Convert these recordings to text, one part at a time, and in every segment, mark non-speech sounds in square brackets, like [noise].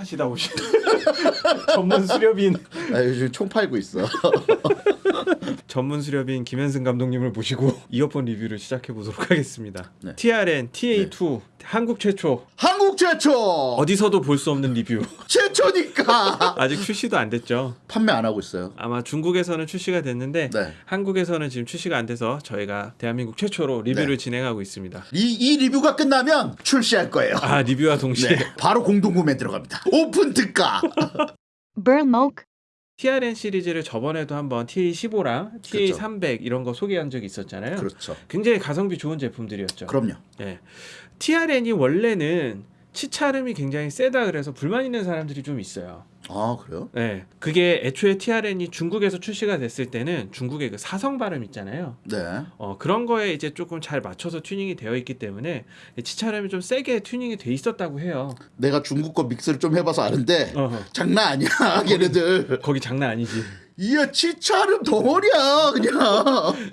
수렵하시다 오신 전문 수렵인 아, 요즘 총 팔고 있어. [laughs] 전문 수렵인 김현승 감독님을 모시고 [laughs] 이어폰 리뷰를 시작해 보도록 하겠습니다. 네. TRN TA2 한국 최초 한국 최초. 어디서도 볼 수 없는 리뷰 [laughs] 최초니까. [laughs] 아직 출시도 안 됐죠. 판매 안 하고 있어요. 아마 중국에서는 출시가 됐는데 네. 한국에서는 지금 출시가 안 돼서 저희가 대한민국 최초로 리뷰를 네. 진행하고 있습니다. 이, 이 리뷰가 끝나면 출시할 거예요. 아 리뷰와 동시에 네. 바로 공동 구매 들어갑니다. 오픈 특가. TRN 시리즈를 저번에도 한번 TA15랑 TA300 이런 거 소개한 적이 있었잖아요. 그렇죠. 굉장히 가성비 좋은 제품들이었죠. 그럼요. 예. TRN이 원래는 치차름이 굉장히 세다 그래서 불만 있는 사람들이 좀 있어요. 아 그래요? 네. 그게 애초에 TRN이 중국에서 출시가 됐을 때는 중국의 그 사성 발음 있잖아요. 네. 어, 그런 거에 이제 조금 잘 맞춰서 튜닝이 되어 있기 때문에 치차름이 좀 세게 튜닝이 돼 있었다고 해요. 내가 중국 거 믹스를 좀 해봐서 아는데 어, 장난 아니야 걔네들. [laughs] 거기 장난 아니지. 이야 치찰음 덩어리야 그냥.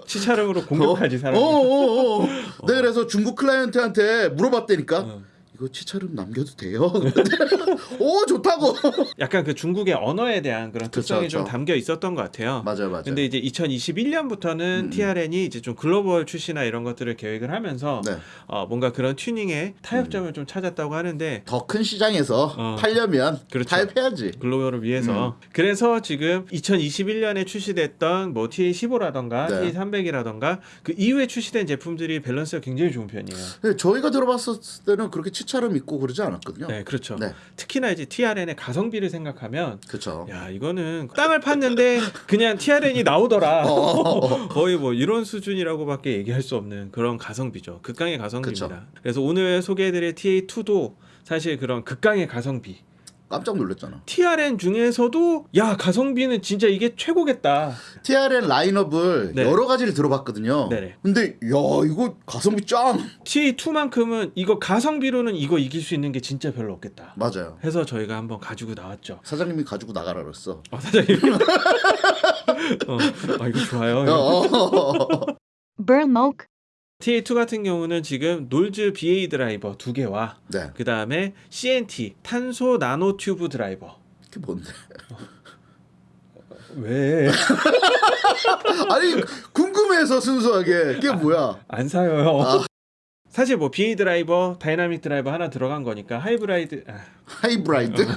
치찰음으로 공격하지 사람. 어 어어. 내가 그래서 중국 클라이언트한테 물어봤다니까. 어. 이거 치찰음 남겨도 돼요? [laughs] 오 좋다고. [laughs] 약간 그 중국의 언어에 대한 그런 그쵸, 특성이 좀 그쵸. 담겨 있었던 것 같아요. 맞아요 맞아요. 근데 이제 2021년부터는 음. TRN이 이제 좀 글로벌 출시나 이런 것들을 계획을 하면서 네. 어, 뭔가 그런 튜닝의 타협점을 좀 찾았다고 하는데 더 큰 시장에서 어. 팔려면 그렇죠. 타협해야지. 글로벌을 위해서 음. 그래서 지금 2021년에 출시됐던 뭐 TA15라던가 네. TA300이라던가 그 이후에 출시된 제품들이 밸런스가 굉장히 좋은 편이에요. 근데 저희가 들어봤을 때는 그렇게 치 차름 있고 그러지 않았거든요. 네, 그렇죠. 네. 특히나 이제 TRN의 가성비를 생각하면 그렇죠. 야 이거는 땅을 팠는데 그냥 TRN이 나오더라. [laughs] 어. [laughs] 거의 뭐 이런 수준이라고밖에 얘기할 수 없는 그런 가성비죠. 극강의 가성비입니다. 그쵸. 그래서 오늘 소개해드릴 TA2도 사실 그런 극강의 가성비. 깜짝 놀랐잖아. TRN 중에서도 야 가성비는 진짜 이게 최고겠다. TRN 라인업을 네. 여러 가지를 들어봤거든요. 네네. 근데 야 이거 가성비 짱. TA2만큼은 이거 가성비로는 이거 이길 수 있는 게 진짜 별로 없겠다. 맞아요. 해서 저희가 한번 가지고 나왔죠. 사장님이 가지고 나가라 그랬어. 어, 사장님. [laughs] 어, 아 이거 좋아요. 어. Burnmok, TA2 같은 경우는 지금 놀즈 BA 드라이버 두 개와 네. 그 다음에 CNT 탄소 나노 튜브 드라이버. 그게 뭔데? 왜? [laughs] 아니 궁금해서 순수하게 그게 뭐야? 안 사요. 아. 사실 뭐 BA 드라이버, 다이나믹 드라이버 하나 들어간 거니까 high bride 아, high bride?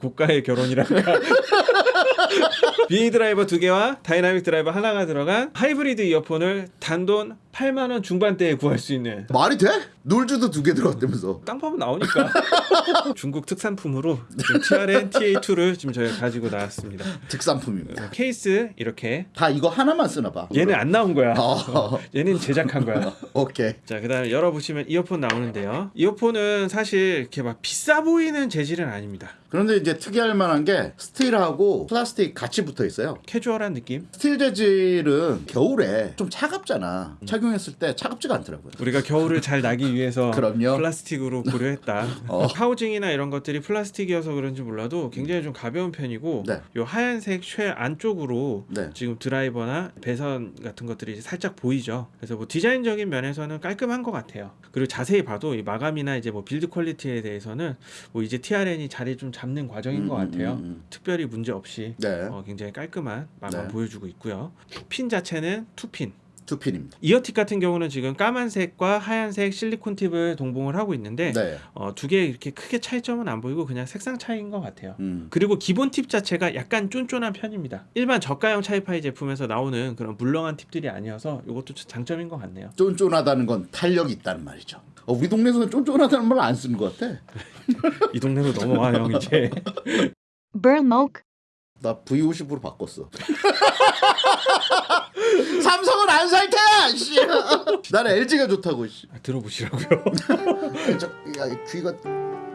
고가의 결혼이랄까. [laughs] BA 드라이버 두 개와 다이나믹 드라이버 하나가 들어간 하이브리드 이어폰을 단돈 8만 원 중반대에 구할 수 있는 말이 돼? Knowles도 두 개 들어갔다면서. 땅 파면 나오니까 [laughs] 중국 특산품으로 지금 TRN TA2를 지금 저희가 가지고 나왔습니다. 특산품입니다. 케이스 이렇게 다 이거 하나만 쓰나 봐. 얘는 안 나온 거야. 어. [laughs] 얘는 제작한 거야. 오케이. 자, 그 다음에 열어보시면 이어폰 나오는데요. 이어폰은 사실 이렇게 막 비싸 보이는 재질은 아닙니다. 그런데 이제 특이할 만한 게 스틸하고 플라스틱 같이 붙어 있어요. 캐주얼한 느낌. 스틸 재질은 겨울에 좀 차갑잖아. 착용 했을 때 차갑지가 않더라고요. 우리가 겨울을 잘 나기 [laughs] 위해서. 플라스틱으로 고려했다. [laughs] 어. 하우징이나 이런 것들이 플라스틱이어서 그런지 몰라도 굉장히 좀 가벼운 편이고 네. 요 하얀색 shell 안쪽으로 네. 지금 드라이버나 배선 같은 것들이 살짝 보이죠. 그래서 뭐 디자인적인 면에서는 깔끔한 것 같아요. 그리고 자세히 봐도 이 마감이나 이제 뭐 build quality에 대해서는 뭐 이제 TRN이 자리 좀 잡는 과정인 음, 것 같아요. 음, 음. 특별히 문제 없이 네. 어, 굉장히 깔끔한 마감 네. 보여주고 있고요. 핀 자체는 투핀. 두 핀입니다. 이어팁 같은 경우는 지금 까만색과 하얀색 실리콘 팁을 동봉을 하고 있는데 네. 어, 두 개 이렇게 크게 차이점은 안 보이고 그냥 색상 차이인 것 같아요. 음. 그리고 기본 팁 자체가 약간 쫀쫀한 편입니다. 일반 저가형 차이파이 제품에서 나오는 그런 물렁한 팁들이 아니어서 이것도 장점인 것 같네요. 쫀쫀하다는 건 탄력이 있다는 말이죠. 어, 우리 동네에서는 쫀쫀하다는 말 안 쓰는 것 같아. [laughs] 이 동네로 넘어와 형 이제. Burnmok, 나 V50으로 바꿨어. [laughs] 삼성은 안살 테야. 씨. 나는 LG가 좋다고. 씨. 아, 들어보시라고요. [laughs] 저, 야, 귀가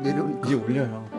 내려오니까. 이제 올려요.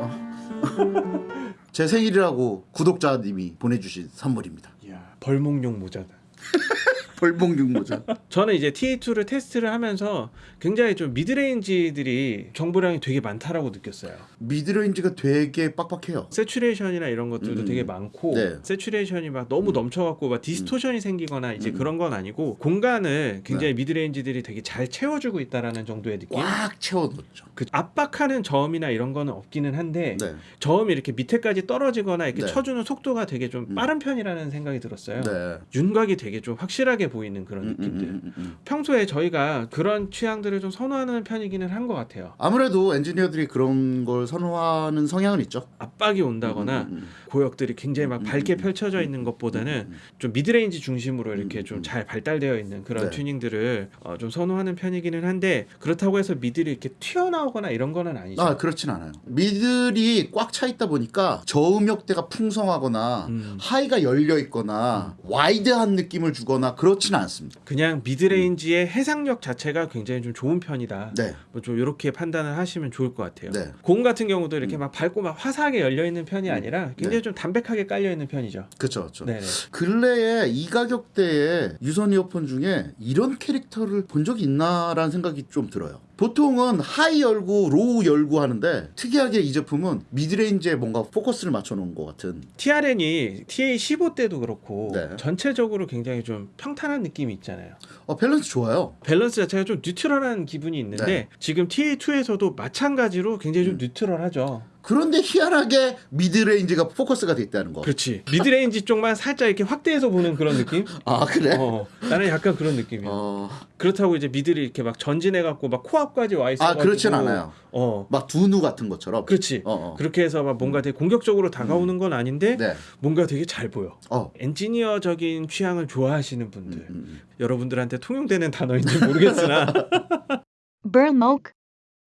제 생일이라고 구독자님이 보내주신 선물입니다. 이야 벌목용 모자다. [laughs] 벌목 모자. 저는 이제 TA2를 테스트를 하면서 굉장히 좀 midrange들이 정보량이 되게 많다라고 느꼈어요. midrange가 되게 빡빡해요. saturation이나 이런 것들도 음. 되게 많고 네. saturation이 막 너무 음. 넘쳐갖고 막 distortion이 생기거나 이제 음. 그런 건 아니고 공간을 굉장히 midrange들이 되게 잘 채워주고 있다라는 정도의 느낌. 꽉 채워놓죠. 그 압박하는 저음이나 이런 거는 없기는 한데 네. 저음이 이렇게 밑에까지 떨어지거나 이렇게 네. 쳐주는 속도가 되게 좀 음. 빠른 편이라는 생각이 들었어요. 네. 윤곽이 되게 좀 확실하게 보이는 그런 음, 음, 느낌들. 음, 음, 음. 평소에 저희가 그런 취향들을 좀 선호하는 편이기는 한 것 같아요. 아무래도 엔지니어들이 그런 걸 선호하는 성향은 있죠. 압박이 온다거나. 고역들이 굉장히 막 음, 밝게 음, 펼쳐져 있는 것보다는. 좀 midrange 중심으로 이렇게 음, 좀 음. 잘 발달되어 있는 그런 네. 튜닝들을 어, 좀 선호하는 편이기는 한데 그렇다고 해서 middle이 이렇게 튀어나오거나 이런 거는 아니죠. 아 그렇진 않아요. middle이 꽉 차 있다 보니까 저음역대가 풍성하거나 음. high가 열려 있거나 wide한 느낌을 주거나 그렇지는 않습니다. 그냥 midrange의 해상력 자체가 굉장히 좀 좋은 편이다. 네, 뭐좀 이렇게 판단을 하시면 좋을 것 같아요. 네. 고음 같은 경우도 이렇게 막 밝고 막 화사하게 열려 있는 편이 아니라 굉장히 네. 좀 담백하게 깔려 있는 편이죠. 그렇죠. 네. 근래에 이 가격대에 유선 이어폰 중에 이런 캐릭터를 본 적이 있나라는 생각이 좀 들어요. 보통은 high 열고 low 열고 하는데 특이하게 이 제품은 midrange에 뭔가 포커스를 맞춰 놓은 것 같은 TRN이 TA15 때도 그렇고 네. 전체적으로 굉장히 좀 평탄한 느낌이 있잖아요. 어, 밸런스 좋아요. 밸런스 자체가 좀 neutral한 기분이 있는데 네. 지금 TA2에서도 마찬가지로 굉장히 좀 neutral하죠. 그런데 희한하게 midrange가 포커스가 돼 있다는 거. 그렇지. midrange 쪽만 살짝 이렇게 확대해서 보는 그런 느낌? [laughs] 아 그래? 어, 나는 약간 그런 느낌이야. 어, 그렇다고 이제 middle이 이렇게 막 전진해 갖고 막 코앞까지 와 있어 아 가지고 그렇진 않아요. 어. 막 DUNU 같은 것처럼. 그렇지. 어, 어. 그렇게 해서 막 뭔가 되게 공격적으로 다가오는 건 아닌데 네. 뭔가 되게 잘 보여. 어. 엔지니어적인 취향을 좋아하시는 분들 음, 음, 음. 여러분들한테 통용되는 단어인지 모르겠으나 [laughs]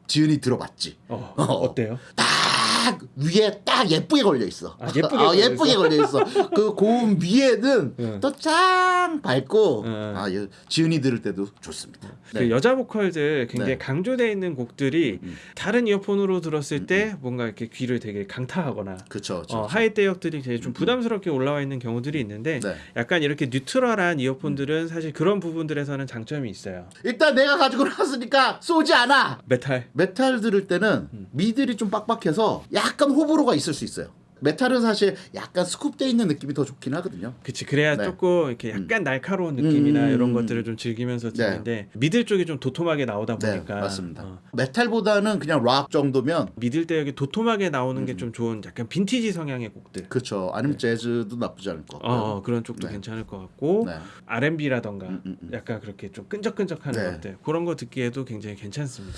지은이 들어봤지. 어, 어. 어때요? 딱 위에 딱 예쁘게 걸려 있어. 아, 예쁘게 [laughs] 아, 걸려 예쁘게 있어? 걸려 있어. 그 고음 위에는 응. [laughs] 또짱 밝고 응. 아, 예, 지은이 들을 때도 좋습니다. 그 여자 보컬들 굉장히 네. 강조되어 있는 곡들이 음. 다른 이어폰으로 들었을 때 뭔가 이렇게 귀를 되게 강타하거나 그렇죠. 그렇죠. 어, high 대역들이 되게 좀 음. 부담스럽게 올라와 있는 경우들이 있는데 네. 약간 이렇게 neutral한 이어폰들은 사실 그런 부분들에서는 장점이 있어요. 일단 내가 가지고 나왔으니까 쏘지 않아. 메탈 메탈 들을 때는 음. middle이 좀 빡빡해서 약간 호불호가 있을 수 있어요. 메탈은 사실 약간 scoop돼 있는 느낌이 더 좋긴 하거든요. 그치 그래야 네. 조금 이렇게 약간 날카로운 느낌이나 음. 이런 것들을 좀 즐기면서 네. 듣는데 middle 쪽이 좀 도톰하게 나오다 네, 보니까 맞습니다. 어, 메탈보다는 그냥 락 정도면 middle 대역이 도톰하게 나오는 음. 게좀 좋은 약간 빈티지 성향의 곡들 그렇죠. 아니면 재즈도 나쁘지 않을 것 어, 같고요. 어, 그런 쪽도 네. 괜찮을 것 같고 네. R&B라던가 음, 음, 음. 약간 그렇게 좀 끈적끈적하는 네. 것들 그런 거 듣기에도 굉장히 괜찮습니다.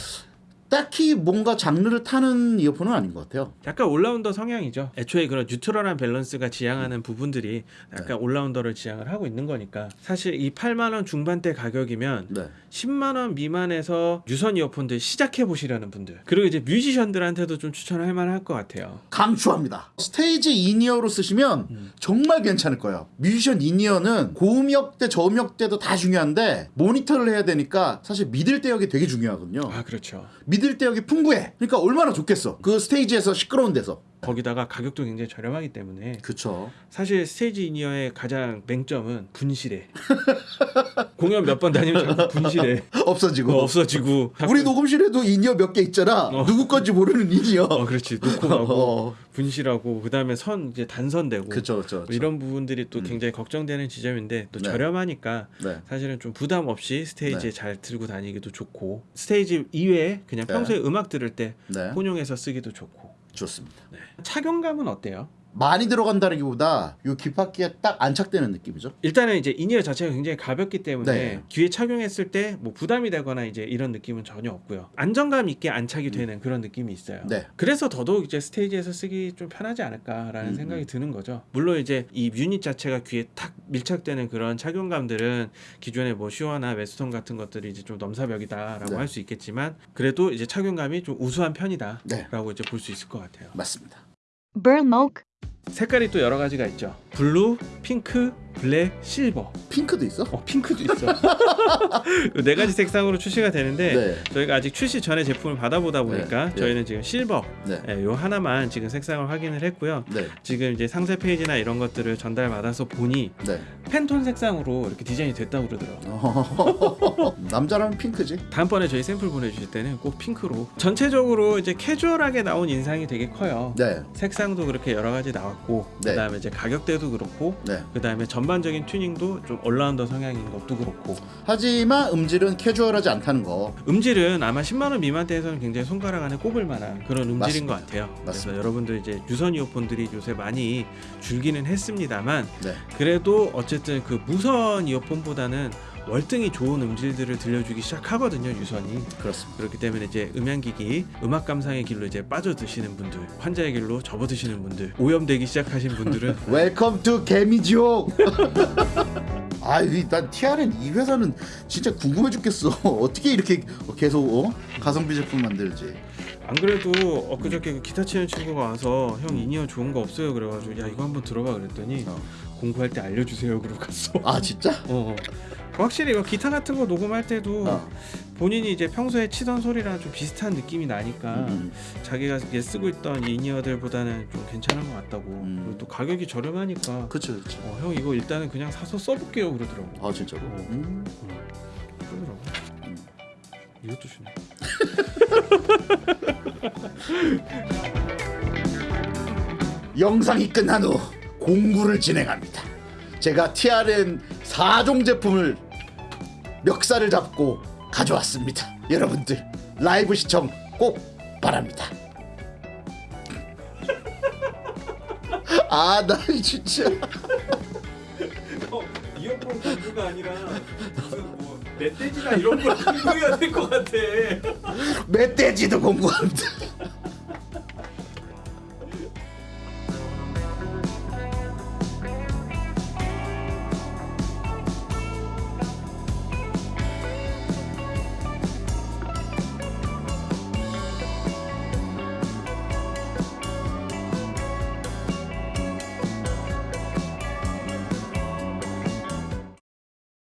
딱히 뭔가 장르를 타는 이어폰은 아닌 것 같아요. 약간 올라운더 성향이죠. 애초에 그런 neutral한 밸런스가 지향하는 부분들이 약간 네. all-rounder를 지향을 하고 있는 거니까 사실 이 8만 원 중반대 가격이면 네. 10만 원 미만에서 유선 이어폰들 시작해 보시려는 분들 그리고 이제 뮤지션들한테도 좀 추천할 만할 것 같아요. 강추합니다. 스테이지 in-ear로 쓰시면 음. 정말 괜찮을 거예요. 뮤지션 in-ear는 고음역대, 저음역대도 다 중요한데 모니터를 해야 되니까 사실 middle 대역이 되게 중요하거든요. 아 그렇죠. middle 대역이 풍부해. 그러니까 얼마나 좋겠어. 그 스테이지에서 시끄러운 데서. 거기다가 가격도 굉장히 저렴하기 때문에 그쵸. 사실 스테이지 in-ear의 가장 맹점은 분실해. [laughs] 공연 몇 번 다니면 자꾸 분실해. [laughs] 없어지고. 어, 없어지고. 우리 녹음실에도 in-ear 몇 개 있잖아. 어. 누구 건지 모르는 in-ear. 어 그렇지 놓고 가고 [laughs] 어. 분실하고 그 다음에 선 이제 단선되고 그쵸, 그쵸, 뭐 그쵸. 이런 부분들이 또 음. 굉장히 걱정되는 지점인데 또 네. 저렴하니까 네. 사실은 좀 부담 없이 스테이지에 네. 잘 들고 다니기도 좋고 스테이지 이외에 그냥 네. 평소에 음악 들을 때 네. 혼용해서 쓰기도 좋고 좋습니다. 착용감은 어때요? 많이 들어간다기보다 요 귓바퀴에 딱 안착되는 느낌이죠. 일단은 이제 in-ear 자체가 굉장히 가볍기 때문에 네. 귀에 착용했을 때 뭐 부담이 되거나 이제 이런 느낌은 전혀 없고요. 안정감 있게 안착이 되는 그런 느낌이 있어요. 네. 그래서 더더욱 이제 스테이지에서 쓰기 좀 편하지 않을까라는 음, 생각이 음. 드는 거죠. 물론 이제 이 유닛 자체가 귀에 탁 밀착되는 그런 착용감들은 기존의 뭐 Shure나 Westone 같은 것들이 이제 좀 넘사벽이다라고 네. 할수 있겠지만 그래도 이제 착용감이 좀 우수한 편이다라고 네. 이제 볼 수 있을 것 같아요. 맞습니다. Burmok, 색깔이 또 여러 가지가 있죠. blue, 핑크, black, silver. 핑크도 있어? 어 핑크도 있어. [laughs] 네 가지 색상으로 출시가 되는데 네. 저희가 아직 출시 전에 제품을 받아보다 보니까 네, 네. 저희는 지금 실버 네. 예, 요 하나만 지금 색상을 확인을 했고요. 네. 지금 이제 상세 페이지나 이런 것들을 전달 받아서 보니 네. Pantone 색상으로 이렇게 디자인이 됐다고 그러더라고요. 어, [laughs] 남자라면 핑크지. 다음번에 저희 샘플 보내주실 때는 꼭 핑크로 전체적으로 이제 캐주얼하게 나온 인상이 되게 커요. 네. 색상도 그렇게 여러 가지 나왔고 네. 그다음에 이제 가격대도 그렇고 네. 그다음에 전반적인 튜닝도 좀 올라운더 성향인 것도 그렇고 하지만 음질은 캐주얼하지 않다는 거. 음질은 아마 10만 원 미만대에서는 굉장히 손가락 안에 꼽을 만한 그런 음질인 맞습니다. 것 같아요. 그래서 맞습니다. 여러분들 이제 유선 이어폰들이 요새 많이 줄기는 했습니다만 네. 그래도 어쨌든 그 무선 이어폰보다는 월등히 좋은 음질들을 들려주기 시작하거든요 유선이 그렇습니다. 그렇기 때문에 이제 음향기기 음악 감상의 길로 이제 빠져드시는 분들 환자의 길로 접어드시는 분들 오염되기 시작하신 분들은 welcome to 개미지옥. 아, 이- 난 TRN 이 회사는 진짜 궁금해 죽겠어. [laughs] 어떻게 이렇게 계속 어? 가성비 제품 만들지? 안 그래도 엊그저께 그 기타 치는 친구가 와서 형 in-ear 좋은 거 없어요 그래가지고 야 이거 한번 들어봐 그랬더니 어. 공부할 때 알려주세요 그러고 갔어 아, 진짜? [laughs] 어. 확실히 이거 기타 같은 거 녹음할 때도 어. 본인이 이제 평소에 치던 소리랑 좀 비슷한 느낌이 나니까 음. 자기가 이제 쓰고 있던 in-ear들보다는 좀 괜찮은 것 같다고 음. 그리고 또 가격이 저렴하니까 그렇죠, 그렇죠. 어, 형 이거 일단은 그냥 사서 써볼게요 그러더라고 아, 진짜로. 어. 음. 그러더라고 음. 이것도 주네 [laughs] 영상이 끝난 후 공구를 진행합니다. 제가 TRN 4종 제품을 멱살을 잡고 가져왔습니다. 여러분들 라이브 시청 꼭 바랍니다. [laughs] 아, 나 진짜 [laughs] 어, 이어폰 공부가 아니라 무슨 뭐 멧돼지나 이런 걸 [laughs] 공부해야 될 것 같아 멧돼지도 공부합니다.